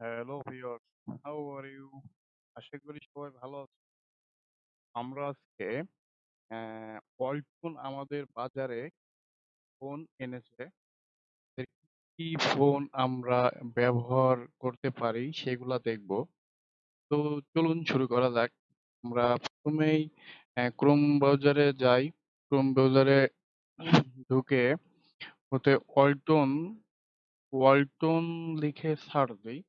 Hello viewers, how are you? আশা করি সবাই ভালো আছে আমরা আজকে ওয়ালটন আমাদের বাজারে ফোন এনেছে। কি ফোন আমরা ব্যবহার করতে পারি সেগুলা দেখব। তো চলুন শুরু করা যাক। আমরা প্রথমেই ক্রোম ব্রাউজারে যাই। ক্রোম ব্রাউজারে ঢুকে ওতে ওয়ালটন ওয়ালটন লিখে সার্চ দিই।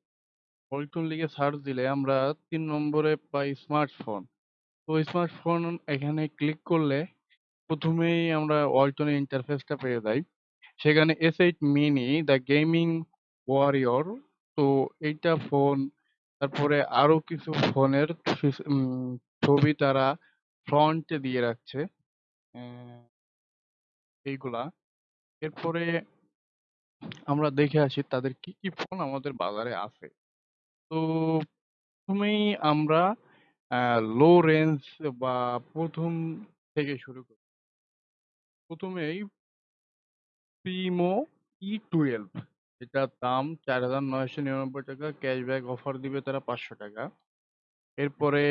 ওয়ালটন লিখে সার্চ দিলে আমরা তিন নম্বরে পাই স্মার্টফোন তো স্মার্টফোন এখানে ক্লিক করলে প্রথমেই আমরা ওয়ালটনের ইন্টারফেসটা পেয়ে যাই। সেখানে S eight mini the gaming warrior তো এইটা ফোন তারপরে আরও কিছু ফোনের ছবি তারা ফ্রন্টে দিয়ে রাখছে। এইগুলা। এরপরে আমরা দেখে আসি তাদের কি কি ফোন আমাদের বাজারে আছে। তো প্রথমেই আমরা লো রেঞ্জ বা প্রথম থেকে শুরু করি। প্রথমেই প্রিমো ই টুয়েলভ এটার দাম চার হাজার নয়শো নিরানব্বই টাকা ক্যাশব্যাক অফার দিবে তারা পাঁচশো টাকা। এরপরে,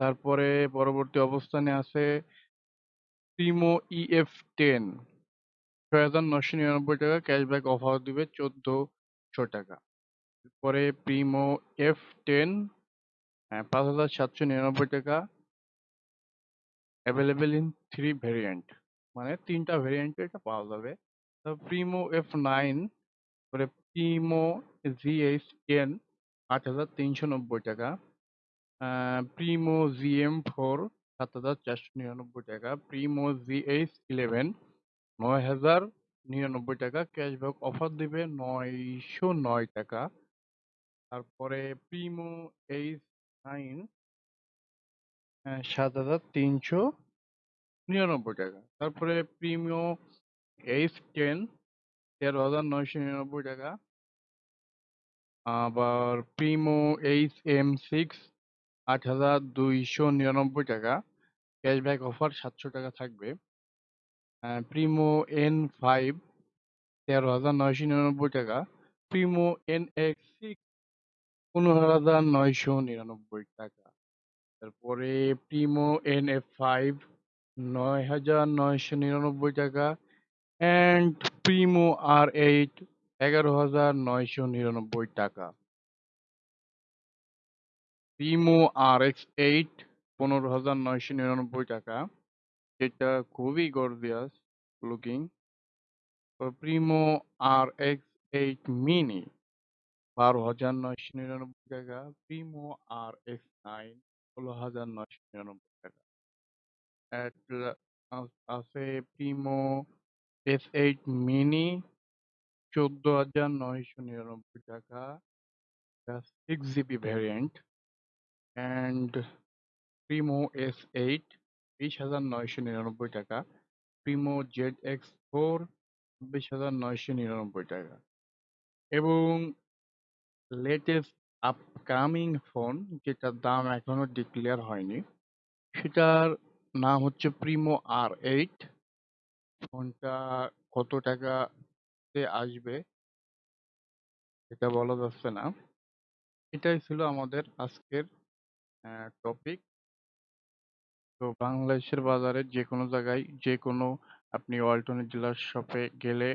তারপরে পরবর্তী অবস্থানে আছে প্রিমো ই এফ টেন ছয় হাজার নয়শো নিরানব্বই টাকা ক্যাশব্যাক অফার দিবে চোদ্দোশো টাকা। পরে প্রিমো এফ টেন পাঁচ হাজার সাতশো নিরানব্বই টাকা। অ্যাভেলেবেল ইন থ্রি ভেরিয়েন্ট মানে তিনটা ভেরিয়েন্ট এটা পাওয়া যাবে। প্রিমো এফ নাইন পরে প্রিমো জি এইচ টেন আট হাজার তিনশো নব্বই টাকা। প্রিমো জি এম ফোর সাত হাজার চারশো নিরানব্বই টাকা। প্রিমো জি এইচ ইলেভেন নয় হাজার নিরানব্বই টাকা। ক্যাশব্যাক অফার দিবে নয়শো নয় টাকা। তারপরে প্রিমো এইচ নাইন সাত হাজার তিনশো নিরানব্বই টাকা। তারপরে প্রিমিও এইচ টেন তেরো হাজার নয়শো নিরানব্বই টাকা। আবার প্রিমো এইচ এম সিক্স আট হাজার দুইশো নিরানব্বই টাকা। ক্যাশব্যাক অফার সাতশো টাকা থাকবে। প্রিমো এন ফাইভ তেরো হাজার নয়শো নিরানব্বই টাকা। প্রিমো এন এক্স সিক্স পনেরো হাজার নয়শো নিরানব্বই টাকা। তারপরে প্রিমো এন এফ ফাইভ নয় হাজার নয়শো নিরানব্বই টাকা অ্যান্ড প্রিমো আর এইট এগারো হাজার নয়শো নিরানব্বই টাকা। প্রিমো আর এক্স এইট পনেরো হাজার নয়শো নিরানব্বই টাকা। যেটা খুবই gorgeous looking Primo R X eight mini বারো হাজার নয়শো নিরানব্বই টাকা প্রিমো আর এক্স নাইন ষোলো হাজার নয়শো নিরানব্বই টাকা। আছে প্রিমো এস এইট মিনি, চোদ্দ হাজার নয়শো নিরানব্বই টাকা। Six GB variant and Primo S eight বিশ হাজার নয়শো নিরানব্বই টাকা। প্রিমো জেড এক্স ফোর বিশ হাজার নয়শো নিরানব্বই টাকা। এবং লেটেস্ট আপকামিং ফোন যেটার দাম এখনও ডিক্লেয়ার হয়নি, সেটার নাম হচ্ছে প্রিমো আর এইট ফোনটা কত টাকাতে আসবে সেটা বলা যাচ্ছে না। এটাই ছিল আমাদের আজকের টপিক তো বাংলাদেশের বাজারে যে কোনো জায়গায় যে কোনো আপনি ওয়ালটনের ডিলার শপে গেলে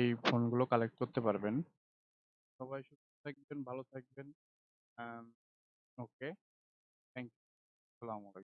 এই ফোনগুলো কালেক্ট করতে পারবেন। সবাই থাকবেন ভালো থাকবেন। ওকে। Thank you. আলাইকুম।